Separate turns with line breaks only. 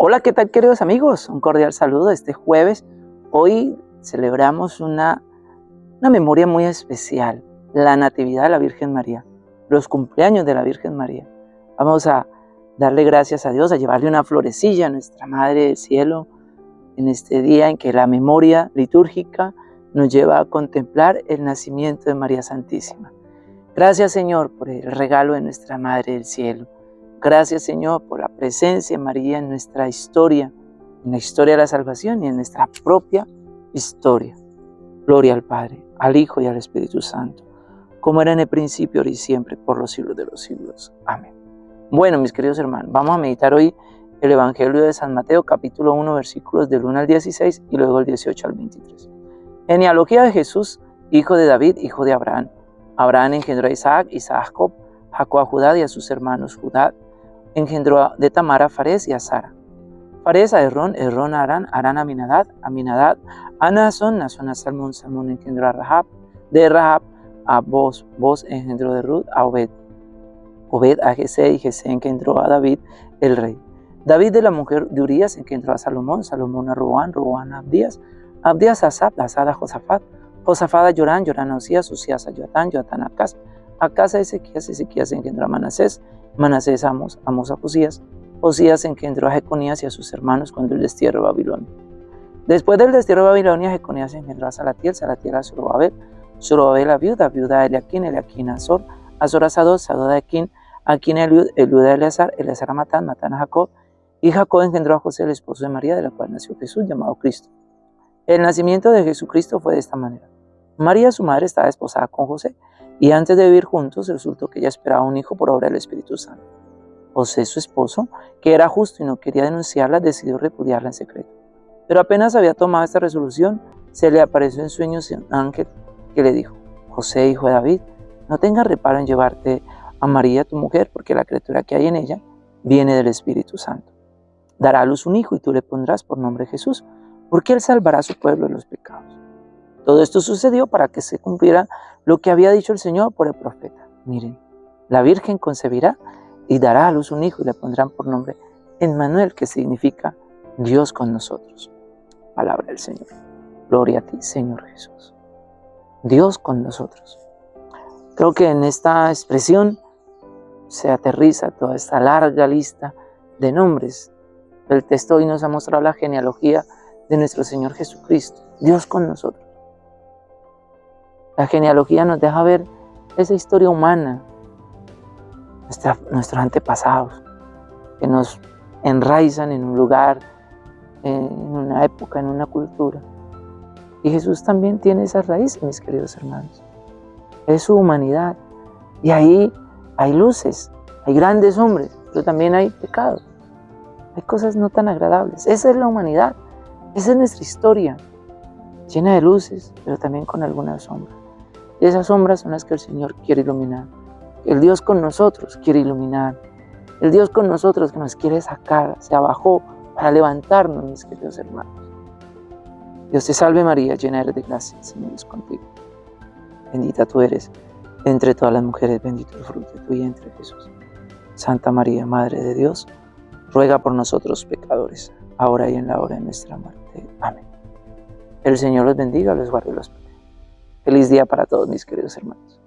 Hola, ¿qué tal queridos amigos? Un cordial saludo este jueves. Hoy celebramos una, una memoria muy especial, la Natividad de la Virgen María, los cumpleaños de la Virgen María. Vamos a darle gracias a Dios, a llevarle una florecilla a nuestra Madre del Cielo en este día en que la memoria litúrgica nos lleva a contemplar el nacimiento de María Santísima. Gracias Señor por el regalo de nuestra Madre del Cielo. Gracias Señor por la presencia de María en nuestra historia, en la historia de la salvación y en nuestra propia historia. Gloria al Padre, al Hijo y al Espíritu Santo, como era en el principio, ahora y siempre, por los siglos de los siglos. Amén. Bueno, mis queridos hermanos, vamos a meditar hoy el Evangelio de San Mateo, capítulo 1, versículos del 1 al 16 y luego el 18 al 23. Genealogía de Jesús, hijo de David, hijo de Abraham. Abraham engendró a Isaac, Isaac a Jacob, Jacob a Judá y a sus hermanos Judá, engendró de Tamar a Fares y a Sara. Fares a Errón, Errón a Arán, Arán a Aminadad, Aminadad a Nazón, Nazón a Salmón, Salmón engendró a Rahab, de Rahab a Boz, Boz engendró de Ruth a Obed, Obed a Jesé y Jesé engendró a David, el rey. David de la mujer de Urias engendró a Salomón, Salomón a Roán, Roán a Abdías, Abdías a Asap, Asad a Josafat, Josafat a Yorán, Yorán a Osías, Osías a Joatán, Joatán a Acaz, Acaz a Ezequías, Ezequías engendró a Manasés, Manasés Amos, Amos a Josías, Josías engendró a Jeconías y a sus hermanos cuando el destierro de Babilonia. Después del destierro de Babilonia, Jeconías engendró a Salatiel, Salatiel a Zorobabel, Zorobabel a viuda, viuda a Eliaquín, Eliaquín a Azor, Azor a Sadod, Sadod a Aquín, Aquín a Eliud, Eliud a Eleazar, Eleazar a Matán, Matán a Jacob, y Jacob engendró a José, el esposo de María, de la cual nació Jesús, llamado Cristo. El nacimiento de Jesucristo fue de esta manera. María, su madre, estaba esposada con José, y antes de vivir juntos resultó que ella esperaba un hijo por obra del Espíritu Santo. José, su esposo, que era justo y no quería denunciarla, decidió repudiarla en secreto. Pero apenas había tomado esta resolución, se le apareció en sueños un ángel que le dijo, José, hijo de David, no tengas reparo en llevarte a María, tu mujer, porque la criatura que hay en ella viene del Espíritu Santo. Dará a luz un hijo y tú le pondrás por nombre Jesús, porque él salvará a su pueblo de los pecados. Todo esto sucedió para que se cumpliera lo que había dicho el Señor por el profeta. Miren, la Virgen concebirá y dará a luz un hijo y le pondrán por nombre Emmanuel, que significa Dios con nosotros. Palabra del Señor. Gloria a ti, Señor Jesús. Dios con nosotros. Creo que en esta expresión se aterriza toda esta larga lista de nombres. El texto hoy nos ha mostrado la genealogía de nuestro Señor Jesucristo, Dios con nosotros. La genealogía nos deja ver esa historia humana, nuestros antepasados, que nos enraizan en un lugar, en una época, en una cultura. Y Jesús también tiene esas raíces, mis queridos hermanos. Es su humanidad. Y ahí hay luces, hay grandes hombres, pero también hay pecados. Hay cosas no tan agradables. Esa es la humanidad. Esa es nuestra historia, llena de luces, pero también con algunas sombras. Y esas sombras son las que el Señor quiere iluminar. El Dios con nosotros quiere iluminar. El Dios con nosotros que nos quiere sacar, se abajó para levantarnos, mis queridos hermanos. Dios te salve María, llena eres de gracia, el Señor es contigo. Bendita tú eres entre todas las mujeres, bendito el fruto de tu vientre Jesús. Santa María, Madre de Dios, ruega por nosotros pecadores, ahora y en la hora de nuestra muerte. Amén. El Señor los bendiga, los guarde y los Feliz día para todos mis queridos hermanos.